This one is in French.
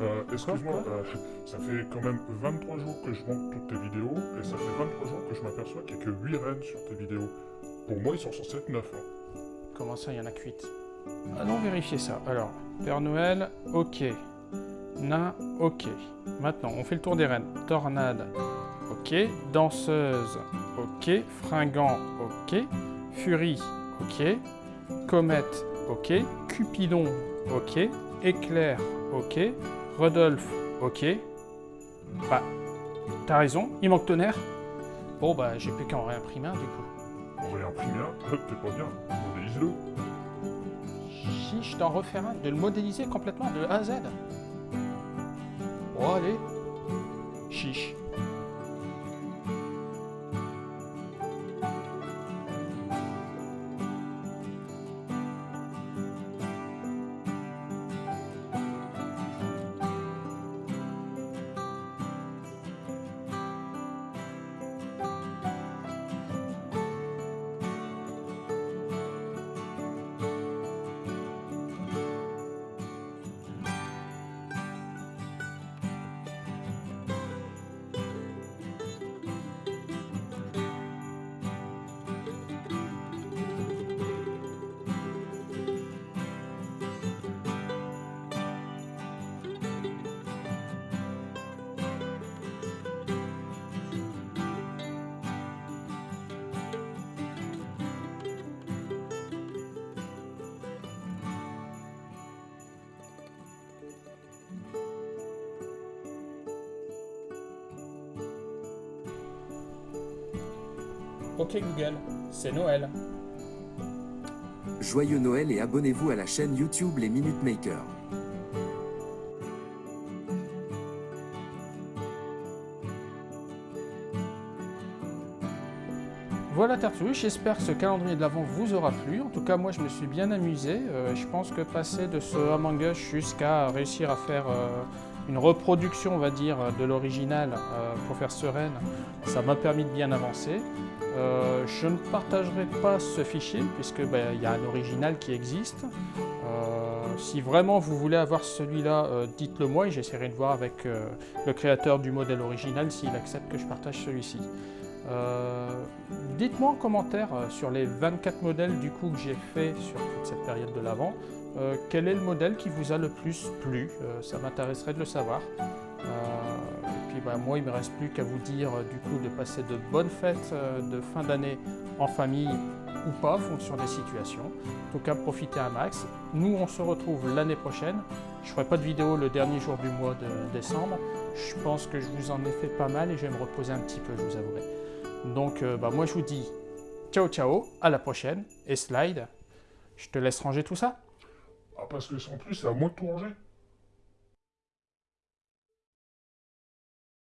Euh, excuse-moi, euh, ça fait quand même 23 jours que je monte toutes tes vidéos, et ça fait 23 jours que je m'aperçois qu'il n'y a que 8 reines sur tes vidéos. Pour moi, ils sont censés être 9. hein. Comment ça, il y en a que 8 Allons vérifier ça. Alors, Père Noël, ok. Nain, ok. Maintenant, on fait le tour des reines. Tornade, ok. Danseuse, ok. Fringant, ok. Furie, ok. Comète, ok. Cupidon, ok. Éclair, ok. Rodolphe, ok. Bah, t'as raison, il manque tonnerre. Bon, bah, j'ai plus qu'à en réimprimer un, du coup. On va imprimer un, t'es pas bien, modélise-le. Chiche d'en refaire un, de le modéliser complètement de A à Z. Bon, allez. Chiche. Ok Google, c'est Noël. Joyeux Noël et abonnez-vous à la chaîne YouTube Les Minute Makers. Voilà Tartouche, j'espère que ce calendrier de l'Avent vous aura plu. En tout cas, moi je me suis bien amusé. Euh, je pense que passer de ce Among Us jusqu'à réussir à faire euh, une reproduction, on va dire, de l'original euh, pour faire Sereine, ça m'a permis de bien avancer. Euh, je ne partagerai pas ce fichier puisque ben, il y a un original qui existe. Euh, si vraiment vous voulez avoir celui-là, euh, dites-le moi et j'essaierai de voir avec euh, le créateur du modèle original s'il accepte que je partage celui-ci. Euh, Dites-moi en commentaire euh, sur les 24 modèles du coup que j'ai fait sur toute cette période de l'avant, euh, quel est le modèle qui vous a le plus plu? Euh, Ça m'intéresserait de le savoir. Euh, et puis bah, moi, il ne me reste plus qu'à vous dire du coup de passer de bonnes fêtes de fin d'année en famille ou pas, en fonction des situations. En tout cas, profitez un max. Nous, on se retrouve l'année prochaine. Je ne ferai pas de vidéo le dernier jour du mois de décembre. Je pense que je vous en ai fait pas mal et je vais me reposer un petit peu, je vous avouerai. Donc, bah, moi, je vous dis ciao, ciao, à la prochaine. Et slide, je te laisse ranger tout ça. Ah, parce que sans plus, c'est à moi de tout.